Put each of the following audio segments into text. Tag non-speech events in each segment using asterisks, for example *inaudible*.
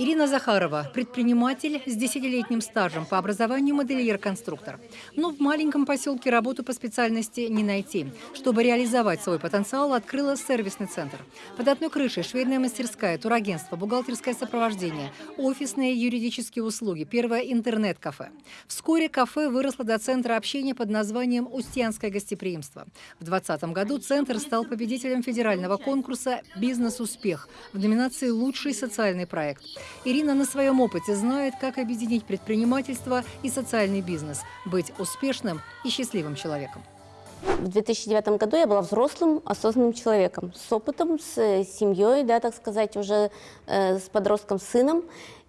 Ирина Захарова – предприниматель с десятилетним стажем, по образованию модельер-конструктор. Но в маленьком поселке работу по специальности не найти. Чтобы реализовать свой потенциал, открыла сервисный центр. Под одной крышей швейная мастерская, турагентство, бухгалтерское сопровождение, офисные юридические услуги, первое интернет-кафе. Вскоре кафе выросло до центра общения под названием «Устьянское гостеприимство». В 2020 году центр стал победителем федерального конкурса «Бизнес-успех» в номинации «Лучший социальный проект». Ирина на своем опыте знает, как объединить предпринимательство и социальный бизнес, быть успешным и счастливым человеком. В 2009 году я была взрослым, осознанным человеком, с опытом, с э, семьей, да, так сказать, уже э, с подростком, сыном.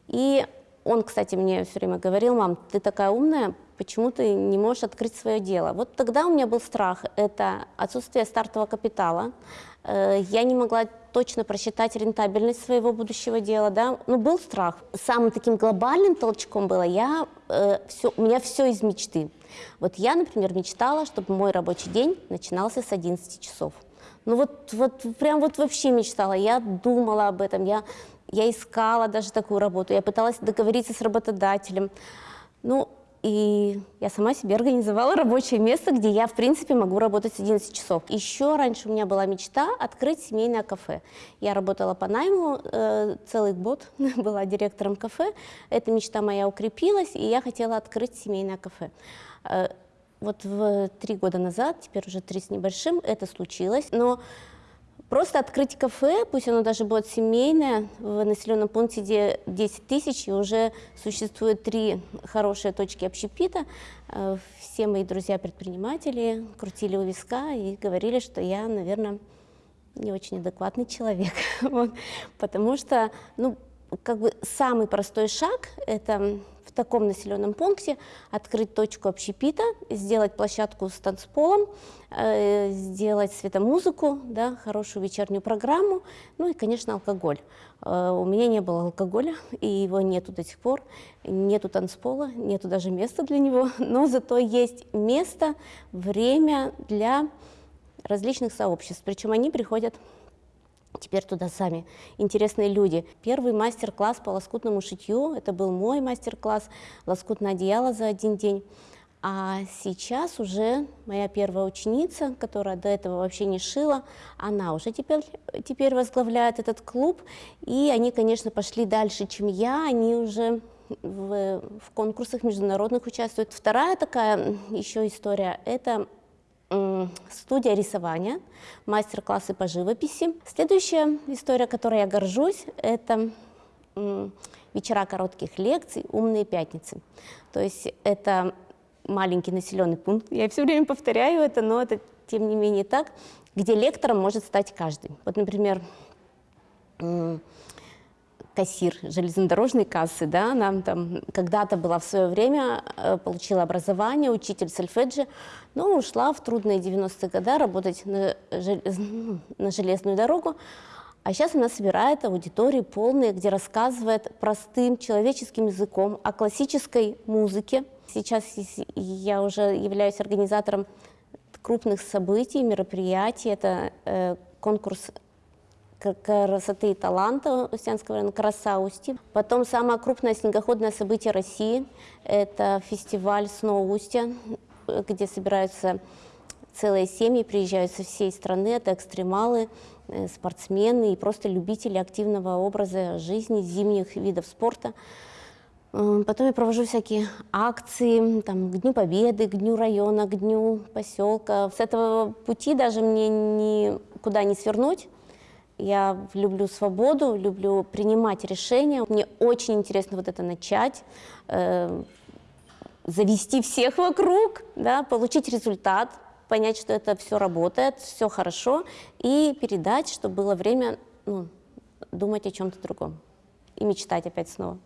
И он, кстати, мне все время говорил, мам, ты такая умная, почему ты не можешь открыть свое дело? Вот тогда у меня был страх, это отсутствие стартового капитала, Э, я не могла точно просчитать рентабельность своего будущего дела, да, ну, был страх. Самым таким глобальным толчком было, я, э, все, у меня все из мечты. Вот я, например, мечтала, чтобы мой рабочий день начинался с 11 часов. Ну вот, вот прям вот вообще мечтала, я думала об этом, я, я искала даже такую работу, я пыталась договориться с работодателем. Ну, и я сама себе организовала рабочее место, где я, в принципе, могу работать с 11 часов. Еще раньше у меня была мечта открыть семейное кафе. Я работала по найму, э, целый год *laughs* была директором кафе. Эта мечта моя укрепилась, и я хотела открыть семейное кафе. Э, вот в три года назад, теперь уже три с небольшим, это случилось. Но Просто открыть кафе, пусть оно даже будет семейное, в населенном пункте, где 10 тысяч, и уже существует три хорошие точки общепита. Э, все мои друзья-предприниматели крутили у виска и говорили, что я, наверное, не очень адекватный человек. *laughs* вот. Потому что, ну, как бы самый простой шаг – это в таком населенном пункте открыть точку общепита, сделать площадку с танцполом, э, сделать светомузыку, да, хорошую вечернюю программу, ну и, конечно, алкоголь. Э, у меня не было алкоголя, и его нету до сих пор, нету танцпола, нету даже места для него, *laughs* но зато есть место, время для различных сообществ, причем они приходят Теперь туда сами интересные люди. Первый мастер-класс по лоскутному шитью, это был мой мастер-класс, лоскутное одеяло за один день. А сейчас уже моя первая ученица, которая до этого вообще не шила, она уже теперь, теперь возглавляет этот клуб. И они, конечно, пошли дальше, чем я, они уже в, в конкурсах международных участвуют. Вторая такая еще история – это студия рисования, мастер-классы по живописи. Следующая история, которой я горжусь, это вечера коротких лекций «Умные пятницы». То есть это маленький населенный пункт, я все время повторяю это, но это тем не менее так, где лектором может стать каждый. Вот, например, кассир железнодорожной кассы, да, она там когда-то была в свое время, э, получила образование, учитель сольфеджи, но ушла в трудные 90-е годы работать на, *laughs* на железную дорогу, а сейчас она собирает аудитории полные, где рассказывает простым человеческим языком о классической музыке. Сейчас я уже являюсь организатором крупных событий, мероприятий. Это э, конкурс красоты и таланта Устьянского района, краса Усти. Потом самое крупное снегоходное событие России – это фестиваль «Сноу Устья», где собираются целые семьи, приезжают со всей страны, это экстремалы, э, спортсмены и просто любители активного образа жизни, зимних видов спорта. Потом я провожу всякие акции, там, к Дню Победы, к Дню района, к Дню поселка. С этого пути даже мне никуда не свернуть. Я люблю свободу, люблю принимать решения. Мне очень интересно вот это начать, э, завести всех вокруг, да, получить результат, понять, что это все работает, все хорошо, и передать, чтобы было время ну, думать о чем-то другом и мечтать опять снова.